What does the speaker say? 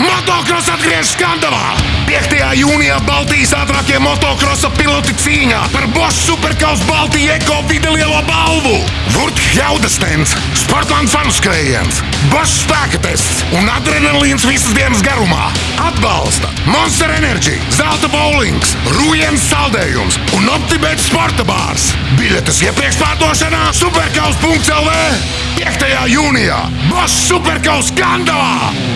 Motocross atgriežas skandalā! 5. jūnijā Baltijas ātrākie motocrossa piloti cīņā par Bosch superkausa Baltijas eko videlielo balvu! Vurts Jaudastens, Sportlands fanu skrējiens, Bosch spēka tests un adrenalīns visas dienas garumā! Atbalsta Monster Energy, Zelta bowlings, Rūjens saldējums un Optibets sporta bārs! Biļetes iepriekš pārdošanā Superkaus.lv 5. jūnijā Bosch superkausa skandalā!